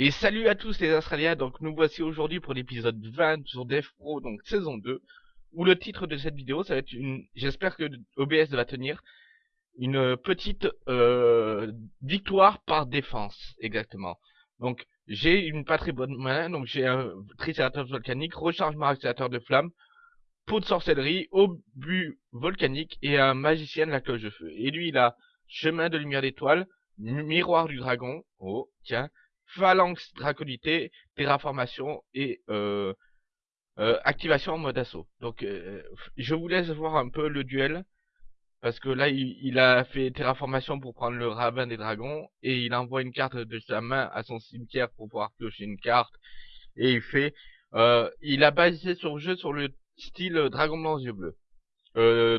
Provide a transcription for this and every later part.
Et salut à tous les Australiens, donc nous voici aujourd'hui pour l'épisode 20 sur Death Pro, donc saison 2, où le titre de cette vidéo, ça va être une, j'espère que OBS va tenir, une petite euh, victoire par défense, exactement. Donc j'ai une pas très bonne main, donc j'ai un Triceratops volcanique, rechargement accélérateur de flamme, pot de sorcellerie, obus volcanique et un magicien de la cloche de feu. Et lui il a chemin de lumière d'étoile, miroir du dragon, oh tiens, phalanx draconité, terraformation et euh, euh, activation en mode assaut. Donc euh, je vous laisse voir un peu le duel. Parce que là, il, a fait terraformation pour prendre le ravin des dragons. Et il envoie une carte de sa main à son cimetière pour pouvoir piocher une carte. Et il fait... il a basé son jeu sur le style dragon blanc yeux bleus.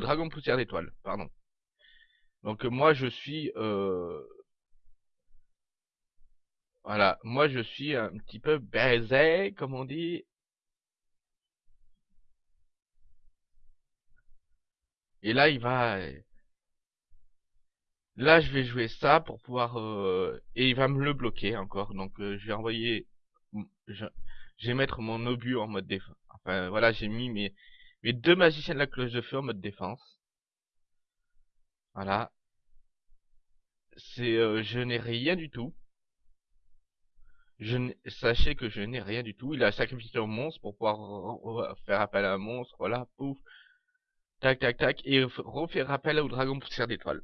dragon poussière d'étoile, pardon. Donc moi je suis voilà, moi je suis un petit peu baisé, comme on dit. Et là, il va... Là, je vais jouer ça pour pouvoir... Euh, et il va me le bloquer encore. Donc, euh, je vais envoyer... Je... vais mettre mon obus en mode défense. Enfin, voilà, j'ai mis mes... mes deux magiciens de la cloche de feu en mode défense. Voilà. C'est... Euh, je n'ai rien du tout. Je sachez que je n'ai rien du tout. Il a sacrifié un monstre pour pouvoir faire appel à un monstre. Voilà, pouf. Tac, tac, tac. Et refaire appel au dragon poussière d'étoile.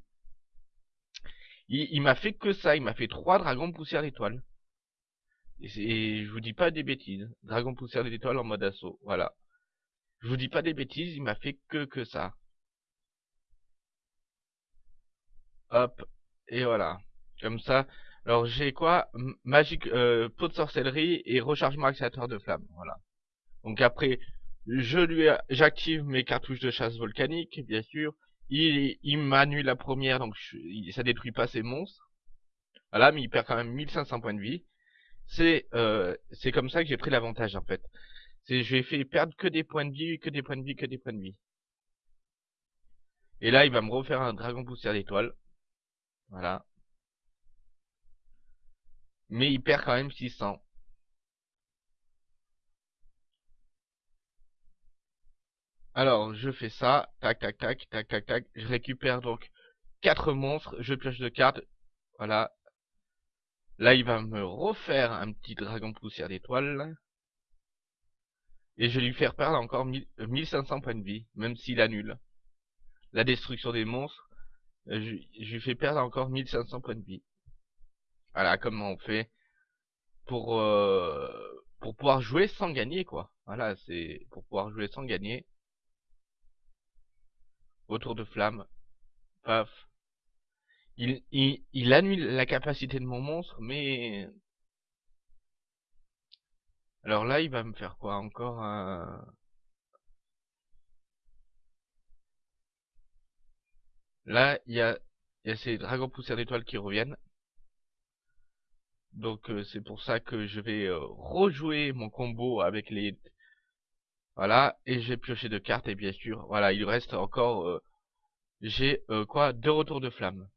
Il, m'a fait que ça. Il m'a fait trois dragons poussière d'étoile. Et, je vous dis pas des bêtises. Dragon poussière d'étoile en mode assaut. Voilà. Je vous dis pas des bêtises. Il m'a fait que que ça. Hop. Et voilà. Comme ça, alors j'ai quoi? Magique euh, pot de sorcellerie et rechargement accélérateur de flamme. Voilà. Donc après, je lui j'active mes cartouches de chasse volcanique, bien sûr. Il, il m'annule la première, donc ça détruit pas ses monstres. Voilà, mais il perd quand même 1500 points de vie. C'est euh, c'est comme ça que j'ai pris l'avantage en fait. C'est je lui ai fait perdre que des points de vie, que des points de vie, que des points de vie. Et là, il va me refaire un dragon poussière d'étoile. Voilà mais il perd quand même 600. Alors, je fais ça, tac, tac, tac, tac, tac, tac, je récupère donc 4 monstres, je pioche de cartes, voilà. Là, il va me refaire un petit dragon poussière d'étoile. Et je vais lui faire perdre encore 1500 points de vie, même s'il annule. La destruction des monstres, je, je lui fais perdre encore 1500 points de vie. Voilà comment on fait pour euh, pour pouvoir jouer sans gagner quoi. Voilà, c'est pour pouvoir jouer sans gagner. Autour de flamme. Paf. Il, il, il annule la capacité de mon monstre, mais... Alors là, il va me faire quoi Encore un... Là, il y a, y a ces dragons poussières d'étoiles qui reviennent. Donc euh, c'est pour ça que je vais euh, rejouer mon combo avec les... Voilà, et j'ai pioché de cartes, et bien sûr, voilà, il reste encore... Euh, j'ai quoi Deux retours de flamme.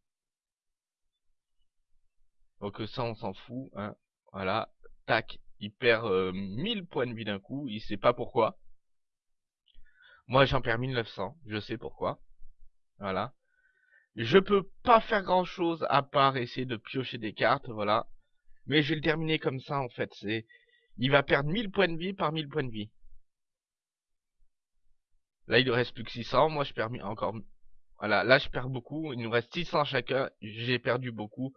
Donc ça, on s'en fout, hein. Voilà, tac, il perd 1000 points de vie d'un coup, il sait pas pourquoi. Moi, j'en perds 1900, je sais pourquoi. Voilà. Je peux pas faire grand chose à part essayer de piocher des cartes, voilà. Mais je vais le terminer comme ça, en fait. C'est, Il va perdre 1000 points de vie par 1000 points de vie. Là, il ne reste plus que 600. Moi, je perds encore... Voilà, là, je perds beaucoup. Il nous reste 600 chacun. J'ai perdu beaucoup.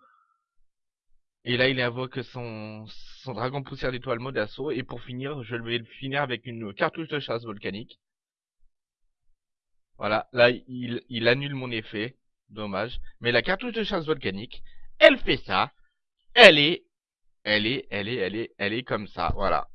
Et là, il invoque son, son dragon poussière d'étoile mode assaut. Et pour finir, je vais le finir avec une cartouche de chasse volcanique. Voilà, là, il, il annule mon effet. Dommage. Mais la cartouche de chasse volcanique, elle fait ça. Elle est elle est, elle est, elle est, elle est comme ça, voilà.